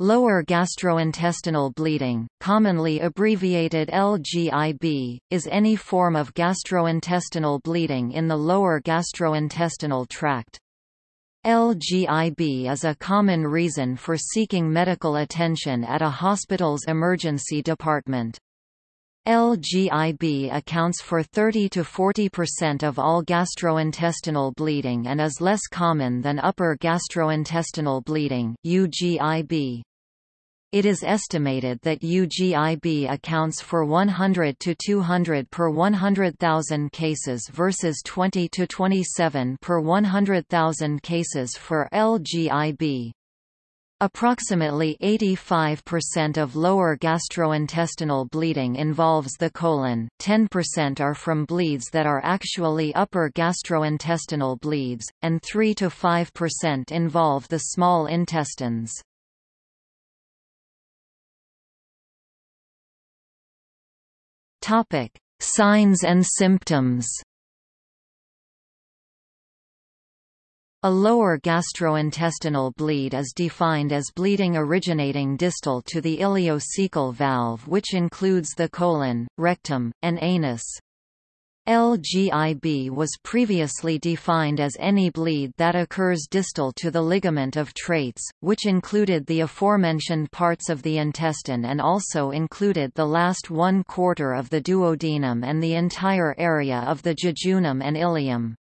Lower gastrointestinal bleeding, commonly abbreviated LGIB, is any form of gastrointestinal bleeding in the lower gastrointestinal tract. LGIB is a common reason for seeking medical attention at a hospital's emergency department. LGIB accounts for 30 to 40% of all gastrointestinal bleeding and is less common than upper gastrointestinal bleeding UGIB. It is estimated that UGIB accounts for 100 to 200 per 100,000 cases versus 20 to 27 per 100,000 cases for LGIB. Approximately 85% of lower gastrointestinal bleeding involves the colon, 10% are from bleeds that are actually upper gastrointestinal bleeds, and 3 to 5% involve the small intestines. Signs and symptoms A lower gastrointestinal bleed is defined as bleeding originating distal to the ileocecal valve which includes the colon, rectum, and anus. LGIB was previously defined as any bleed that occurs distal to the ligament of Treitz, which included the aforementioned parts of the intestine and also included the last one quarter of the duodenum and the entire area of the jejunum and ileum.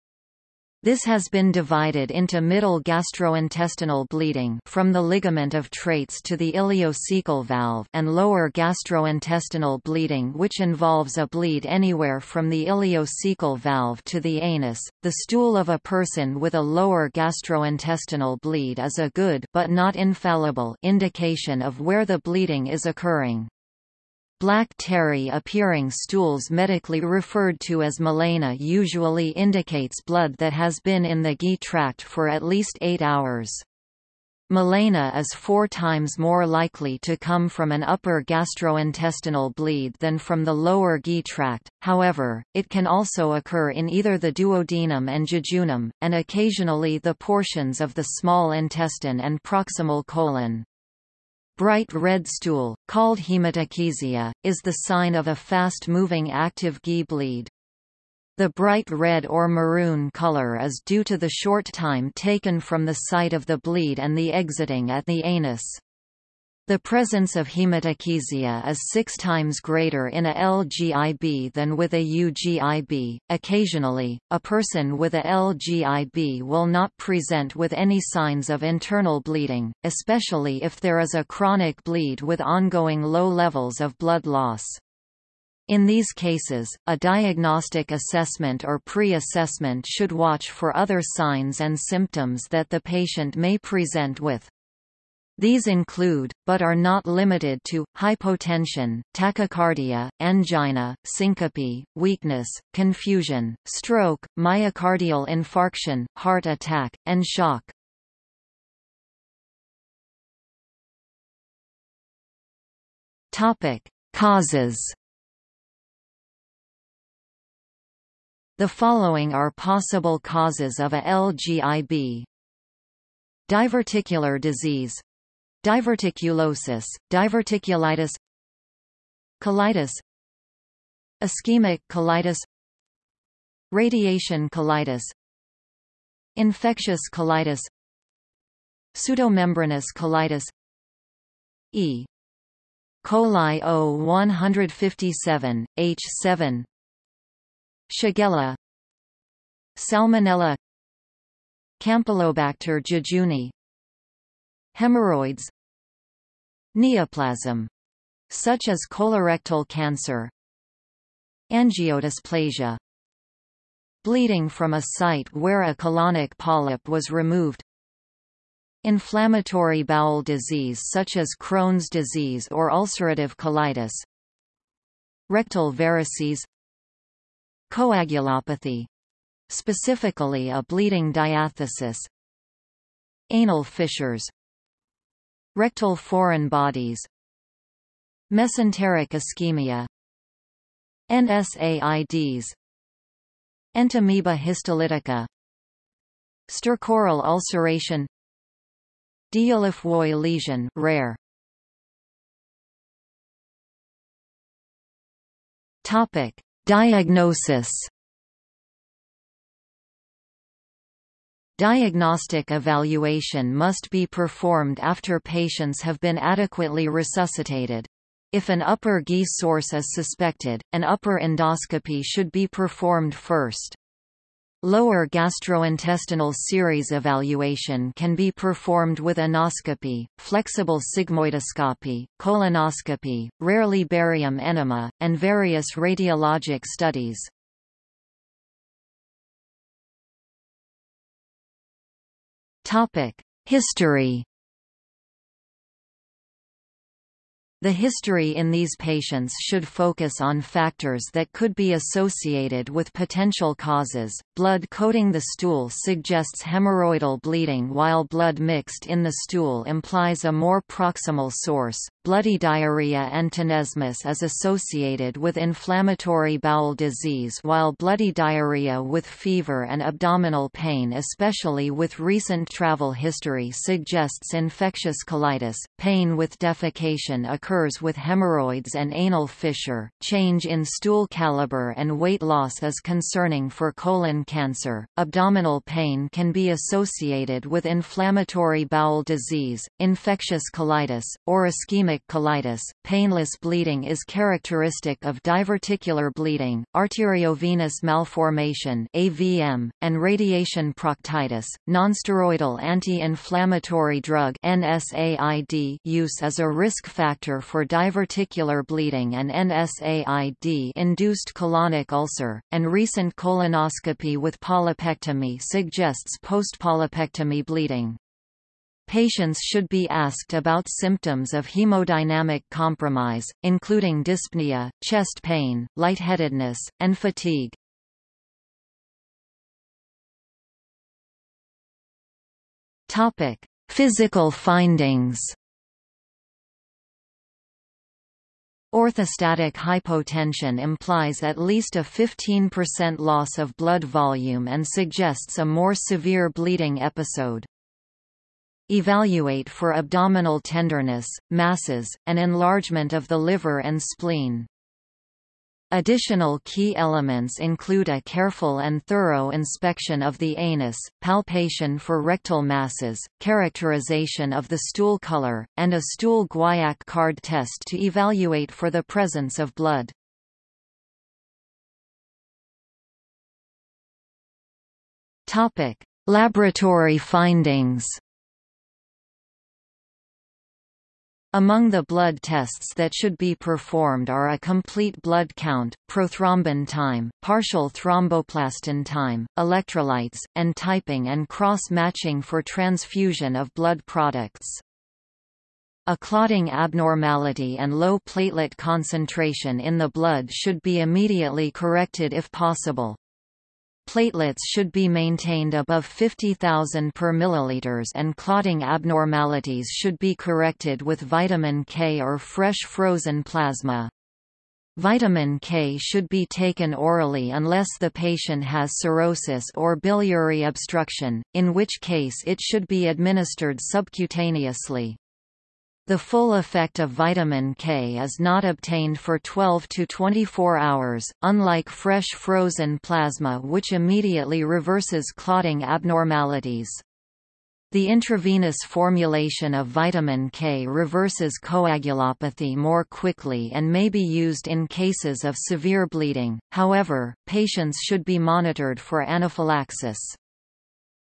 This has been divided into middle gastrointestinal bleeding from the ligament of Treitz to the ileocecal valve and lower gastrointestinal bleeding which involves a bleed anywhere from the ileocecal valve to the anus. The stool of a person with a lower gastrointestinal bleed is a good but not infallible indication of where the bleeding is occurring. Black terry-appearing stools medically referred to as melena usually indicates blood that has been in the GI tract for at least 8 hours. Melena is four times more likely to come from an upper gastrointestinal bleed than from the lower GI tract, however, it can also occur in either the duodenum and jejunum, and occasionally the portions of the small intestine and proximal colon. Bright red stool, called hematochezia, is the sign of a fast-moving active GI bleed. The bright red or maroon color is due to the short time taken from the site of the bleed and the exiting at the anus. The presence of hematochezia is six times greater in a LGIB than with a UGIB. Occasionally, a person with a LGIB will not present with any signs of internal bleeding, especially if there is a chronic bleed with ongoing low levels of blood loss. In these cases, a diagnostic assessment or pre-assessment should watch for other signs and symptoms that the patient may present with. These include, but are not limited to, hypotension, tachycardia, angina, syncope, weakness, confusion, stroke, myocardial infarction, heart attack, and shock. Topic: Causes. The following are possible causes of a LGIB. Diverticular disease Diverticulosis, diverticulitis Colitis Ischemic colitis Radiation colitis Infectious colitis Pseudomembranous colitis E. coli O157, H7 Shigella Salmonella Campylobacter jejuni Hemorrhoids Neoplasm such as colorectal cancer Angiodysplasia Bleeding from a site where a colonic polyp was removed. Inflammatory bowel disease such as Crohn's disease or ulcerative colitis. Rectal varices. Coagulopathy. Specifically a bleeding diathesis. Anal fissures Rectal foreign bodies Mesenteric ischemia NSAIDs Entamoeba histolytica Stercoral ulceration Dieulafoy lesion rare. Topic: Diagnosis. Diagnostic evaluation must be performed after patients have been adequately resuscitated. If an upper GI source is suspected, an upper endoscopy should be performed first. Lower gastrointestinal series evaluation can be performed with anoscopy, flexible sigmoidoscopy, colonoscopy, rarely barium enema, and various radiologic studies. History The history in these patients should focus on factors that could be associated with potential causes. Blood coating the stool suggests hemorrhoidal bleeding while blood mixed in the stool implies a more proximal source. Bloody diarrhea and tenesmus is associated with inflammatory bowel disease while bloody diarrhea with fever and abdominal pain especially with recent travel history suggests infectious colitis. Pain with defecation occurs occurs with hemorrhoids and anal fissure. Change in stool caliber and weight loss is concerning for colon cancer. Abdominal pain can be associated with inflammatory bowel disease, infectious colitis, or ischemic colitis. Painless bleeding is characteristic of diverticular bleeding, arteriovenous malformation (AVM), and radiation proctitis. Nonsteroidal anti-inflammatory drug (NSAID) use is a risk factor for diverticular bleeding and NSAID-induced colonic ulcer, and recent colonoscopy with polypectomy suggests post-polypectomy bleeding. Patients should be asked about symptoms of hemodynamic compromise, including dyspnea, chest pain, lightheadedness, and fatigue. Topic: Physical findings Orthostatic hypotension implies at least a 15% loss of blood volume and suggests a more severe bleeding episode. Evaluate for abdominal tenderness, masses, and enlargement of the liver and spleen. Additional key elements include a careful and thorough inspection of the anus, palpation for rectal masses, characterization of the stool color, and a stool guaiac card test to evaluate for the presence of blood. Laboratory findings Among the blood tests that should be performed are a complete blood count, prothrombin time, partial thromboplastin time, electrolytes, and typing and cross-matching for transfusion of blood products. A clotting abnormality and low platelet concentration in the blood should be immediately corrected if possible. Platelets should be maintained above 50,000 per milliliters and clotting abnormalities should be corrected with vitamin K or fresh frozen plasma. Vitamin K should be taken orally unless the patient has cirrhosis or biliary obstruction, in which case it should be administered subcutaneously. The full effect of vitamin K is not obtained for 12 to 24 hours, unlike fresh frozen plasma which immediately reverses clotting abnormalities. The intravenous formulation of vitamin K reverses coagulopathy more quickly and may be used in cases of severe bleeding, however, patients should be monitored for anaphylaxis.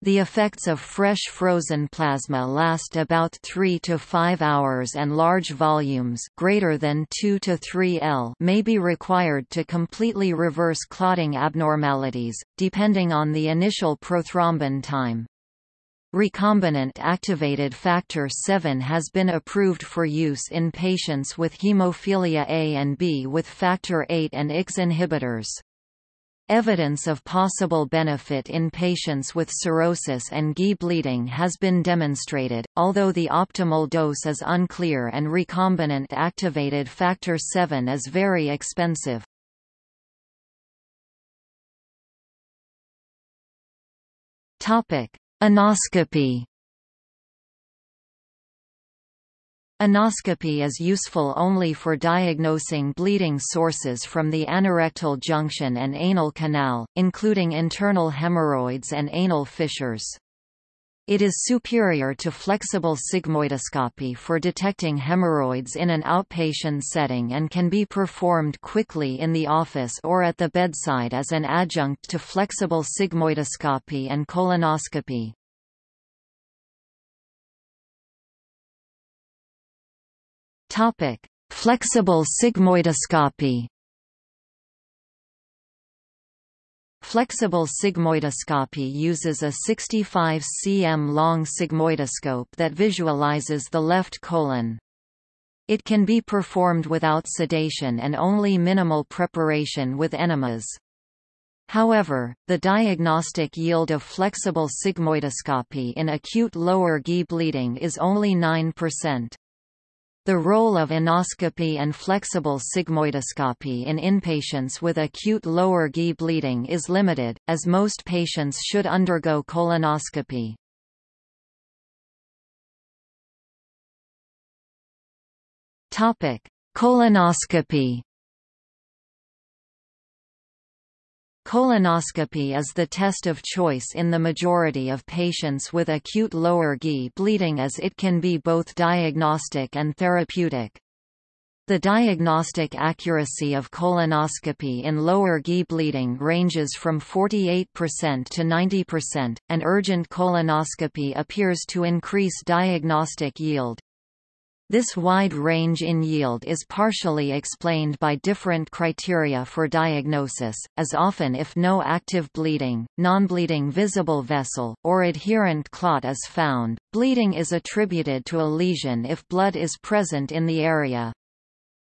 The effects of fresh frozen plasma last about 3 to 5 hours and large volumes greater than 2 to 3 L may be required to completely reverse clotting abnormalities, depending on the initial prothrombin time. Recombinant activated factor VII has been approved for use in patients with hemophilia A and B with factor VIII and IX inhibitors. Evidence of possible benefit in patients with cirrhosis and GI bleeding has been demonstrated, although the optimal dose is unclear and recombinant activated factor VII is very expensive. Anoscopy Anoscopy is useful only for diagnosing bleeding sources from the anorectal junction and anal canal, including internal hemorrhoids and anal fissures. It is superior to flexible sigmoidoscopy for detecting hemorrhoids in an outpatient setting and can be performed quickly in the office or at the bedside as an adjunct to flexible sigmoidoscopy and colonoscopy. Topic: Flexible sigmoidoscopy. Flexible sigmoidoscopy uses a 65 cm long sigmoidoscope that visualizes the left colon. It can be performed without sedation and only minimal preparation with enemas. However, the diagnostic yield of flexible sigmoidoscopy in acute lower GI bleeding is only 9%. The role of anoscopy and flexible sigmoidoscopy in inpatients with acute lower GI bleeding is limited, as most patients should undergo colonoscopy. Colonoscopy Colonoscopy is the test of choice in the majority of patients with acute lower GI bleeding as it can be both diagnostic and therapeutic. The diagnostic accuracy of colonoscopy in lower GI bleeding ranges from 48% to 90%, and urgent colonoscopy appears to increase diagnostic yield. This wide range in yield is partially explained by different criteria for diagnosis, as often if no active bleeding, non-bleeding visible vessel, or adherent clot is found, bleeding is attributed to a lesion if blood is present in the area.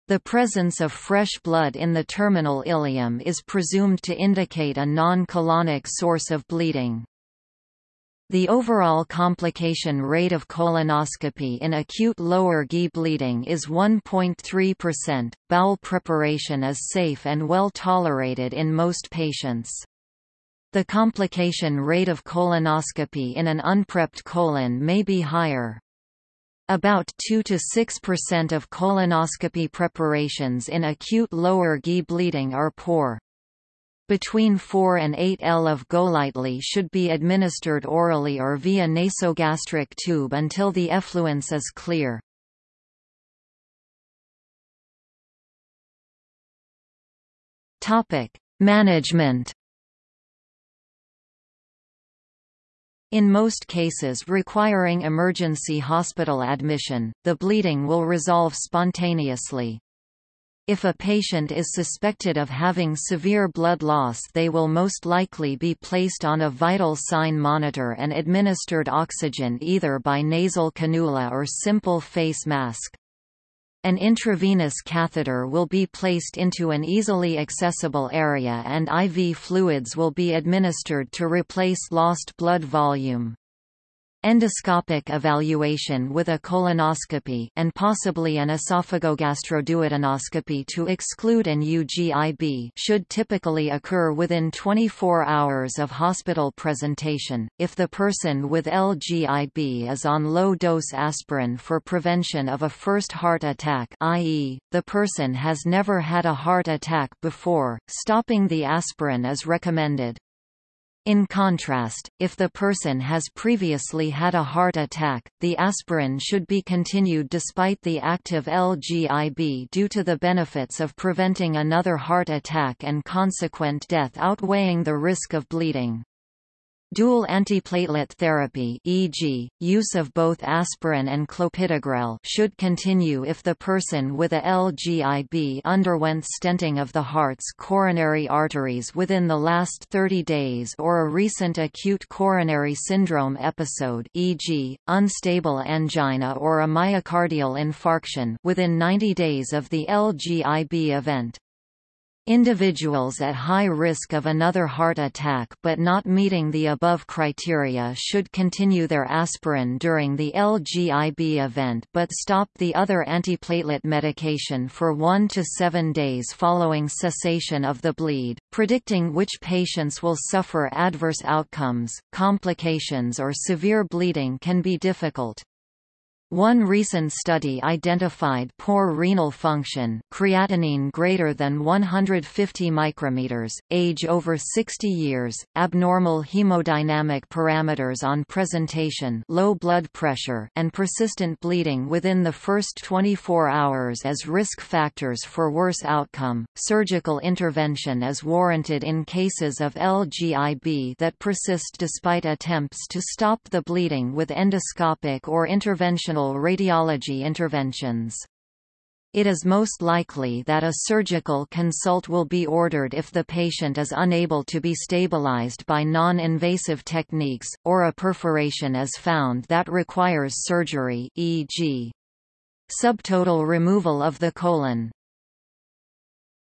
The presence of fresh blood in the terminal ileum is presumed to indicate a non-colonic source of bleeding. The overall complication rate of colonoscopy in acute lower GI bleeding is 1.3%. Bowel preparation is safe and well tolerated in most patients. The complication rate of colonoscopy in an unprepped colon may be higher. About 2 to 6% of colonoscopy preparations in acute lower GI bleeding are poor. Between 4 and 8 L of GoLYTELY should be administered orally or via nasogastric tube until the effluence is clear. Topic: Management In most cases requiring emergency hospital admission, the bleeding will resolve spontaneously. If a patient is suspected of having severe blood loss they will most likely be placed on a vital sign monitor and administered oxygen either by nasal cannula or simple face mask. An intravenous catheter will be placed into an easily accessible area and IV fluids will be administered to replace lost blood volume. Endoscopic evaluation with a colonoscopy and possibly an esophagogastroduodenoscopy to exclude an UGIB should typically occur within 24 hours of hospital presentation. If the person with LGIB is on low-dose aspirin for prevention of a first heart attack, i.e., the person has never had a heart attack before, stopping the aspirin is recommended. In contrast, if the person has previously had a heart attack, the aspirin should be continued despite the active LGIB due to the benefits of preventing another heart attack and consequent death outweighing the risk of bleeding. Dual antiplatelet therapy e.g., use of both aspirin and clopidogrel should continue if the person with a LGIB underwent stenting of the heart's coronary arteries within the last 30 days or a recent acute coronary syndrome episode e.g., unstable angina or a myocardial infarction within 90 days of the LGIB event. Individuals at high risk of another heart attack but not meeting the above criteria should continue their aspirin during the LGIB event but stop the other antiplatelet medication for 1 to 7 days following cessation of the bleed. Predicting which patients will suffer adverse outcomes, complications or severe bleeding can be difficult. One recent study identified poor renal function creatinine greater than 150 micrometers, age over 60 years, abnormal hemodynamic parameters on presentation low blood pressure and persistent bleeding within the first 24 hours as risk factors for worse outcome. Surgical intervention is warranted in cases of LGIB that persist despite attempts to stop the bleeding with endoscopic or interventional radiology interventions. It is most likely that a surgical consult will be ordered if the patient is unable to be stabilized by non-invasive techniques, or a perforation is found that requires surgery e.g. subtotal removal of the colon.